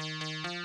Música